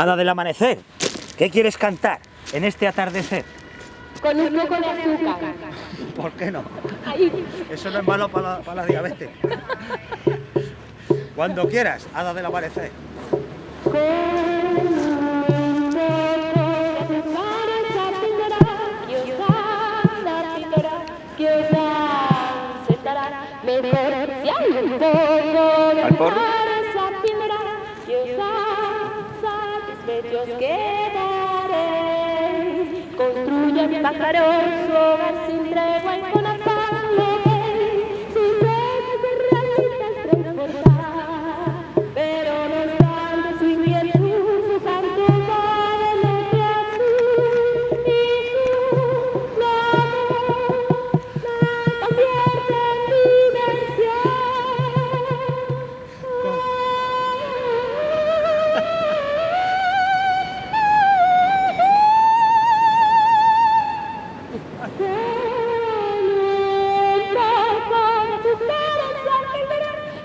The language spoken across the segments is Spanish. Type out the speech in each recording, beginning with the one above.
Hada del amanecer, ¿qué quieres cantar en este atardecer? Con un poco de azúcar. ¿Por qué no? Eso no es malo para la, para la diabetes. Cuando quieras, hada del amanecer. Un satisfechos quedaréis. Construyan pájaros hogar sin tregua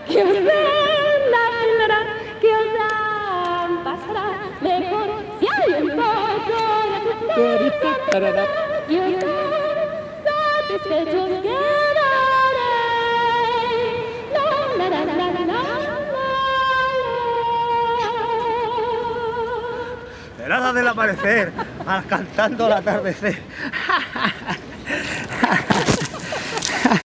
que os tendrá, que os dan pasará mejor si hay un poco de corazón, que os dan satisfechos quedaréis. Del amanecer, ah, cantando el atardecer.